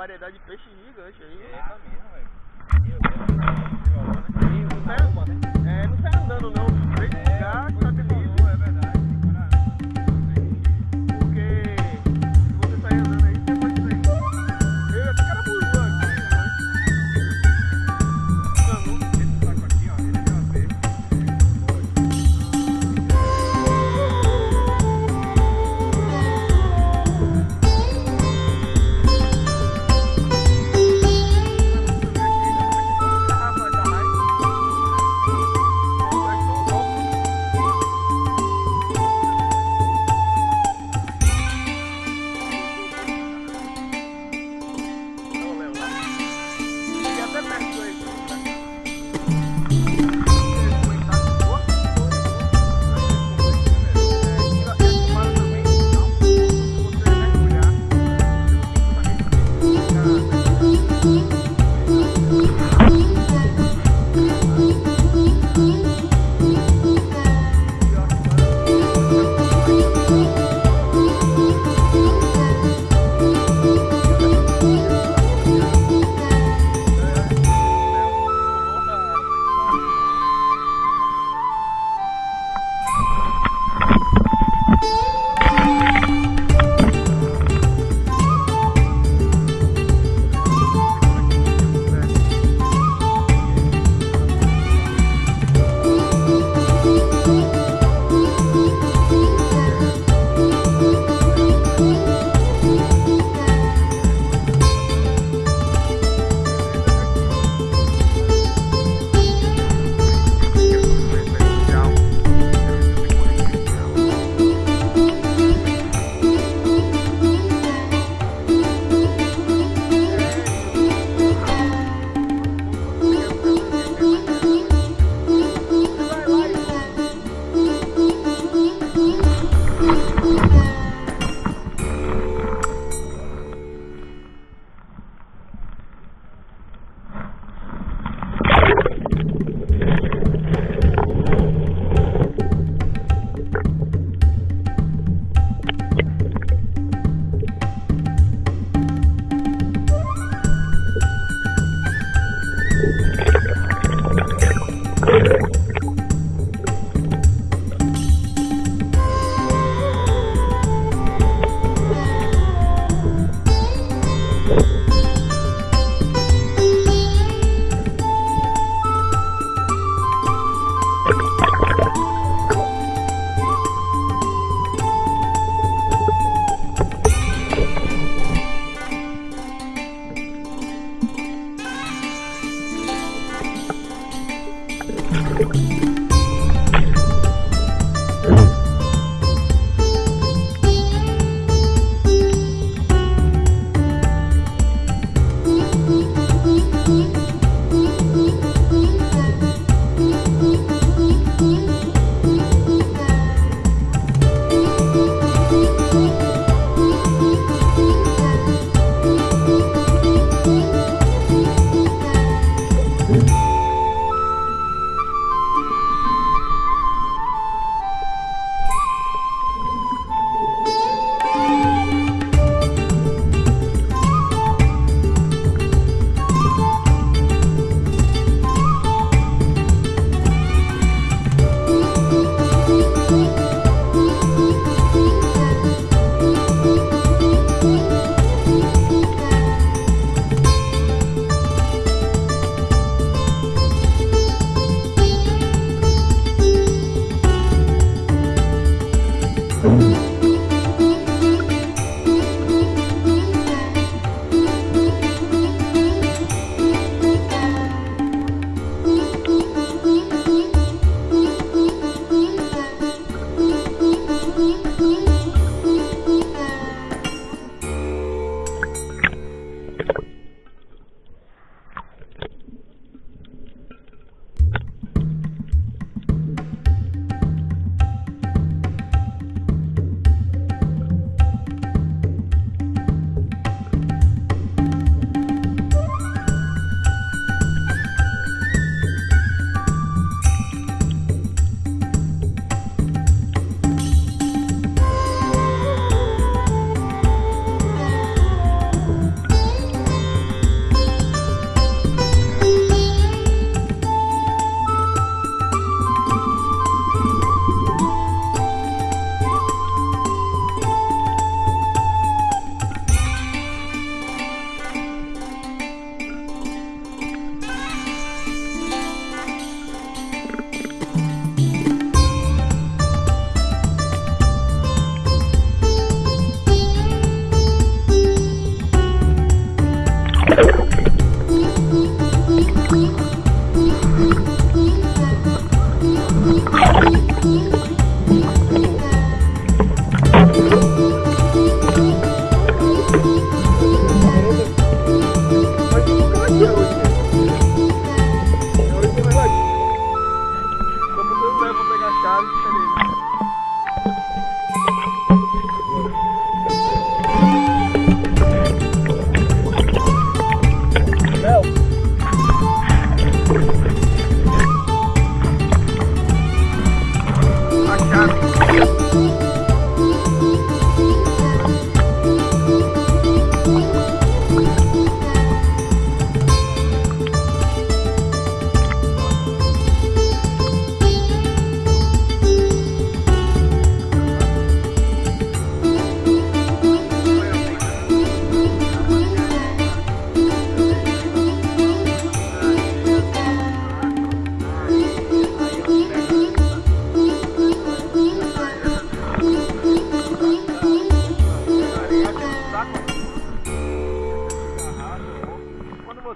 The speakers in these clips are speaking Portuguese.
variedade de peixe gigante aí.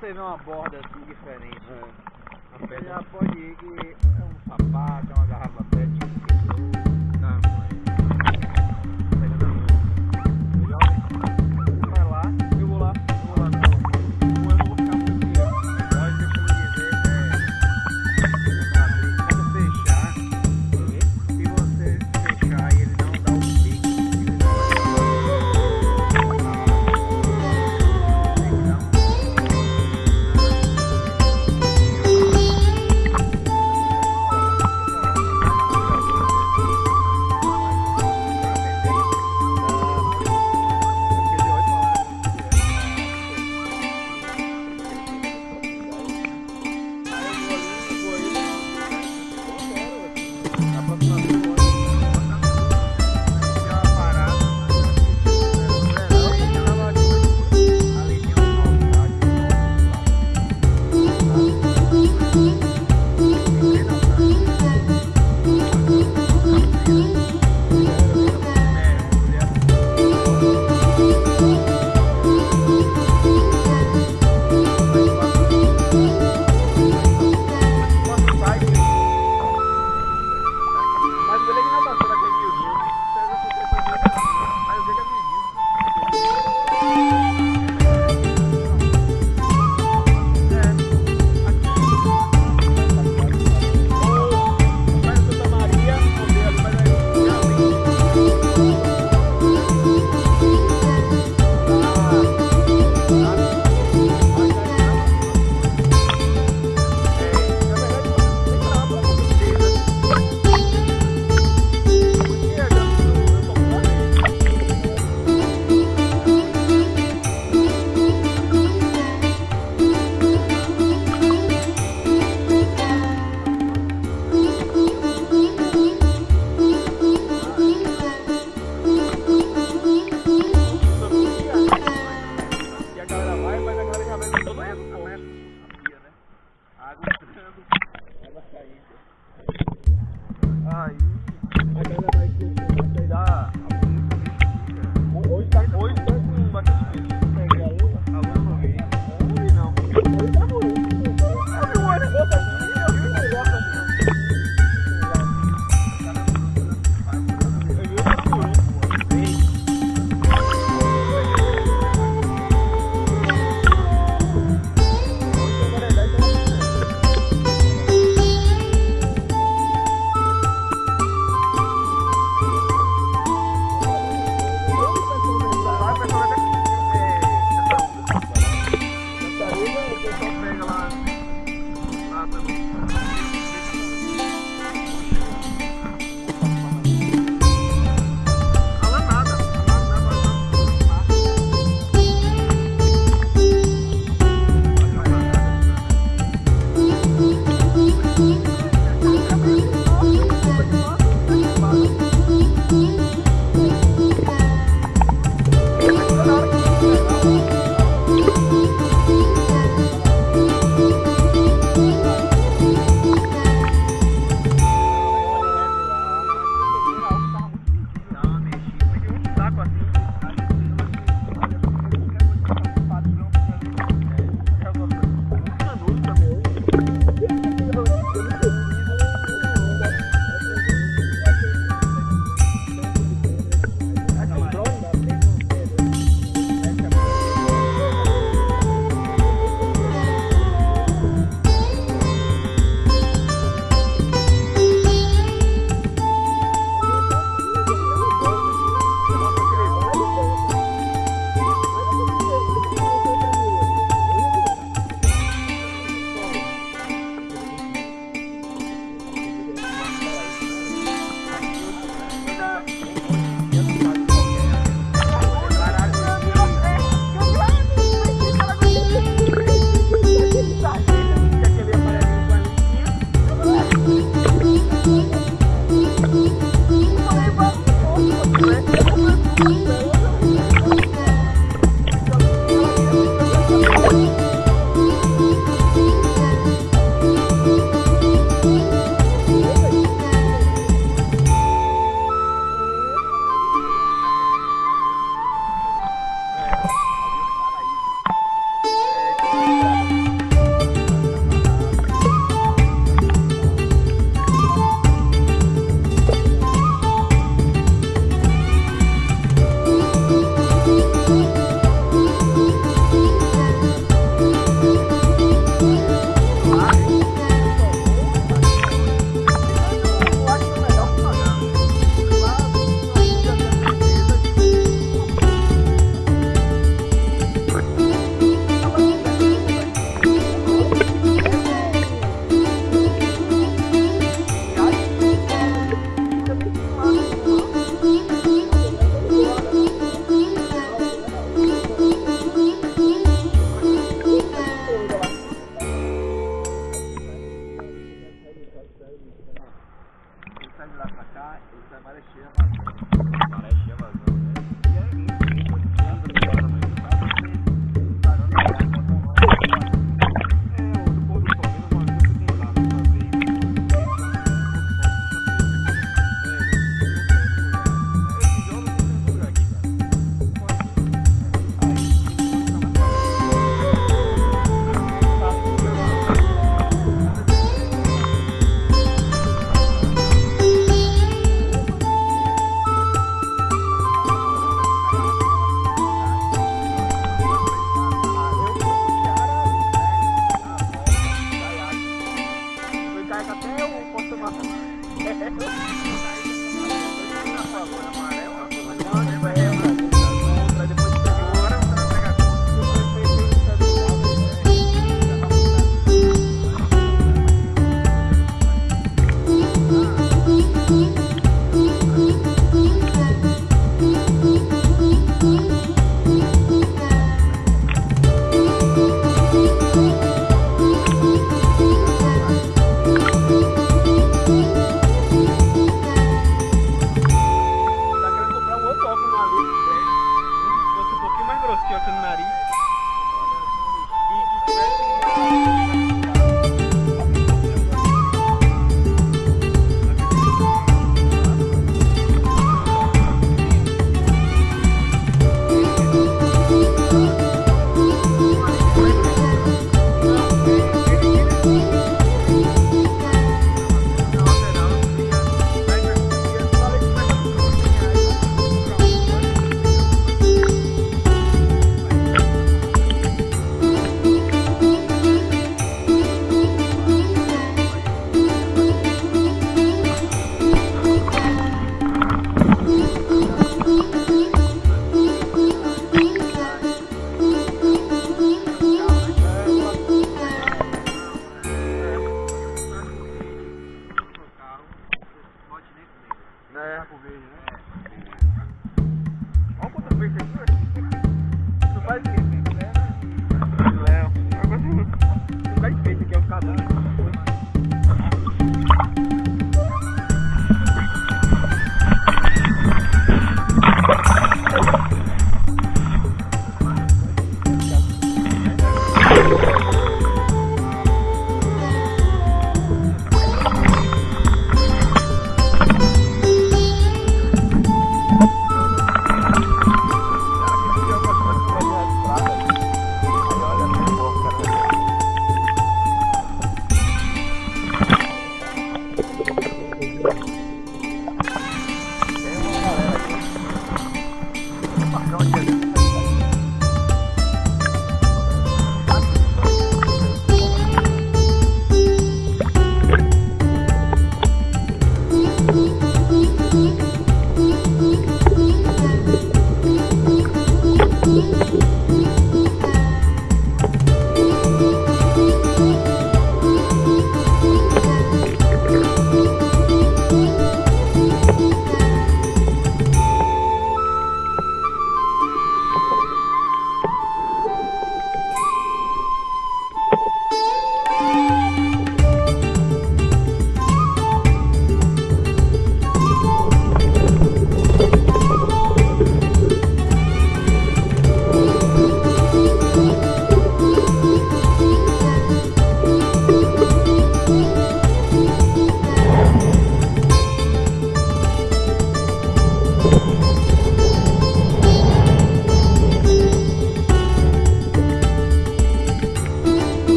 você vê uma borda assim diferente. É. Você pedra. já pode ir que é um sapato, é uma garrafa pet, um Não, mãe.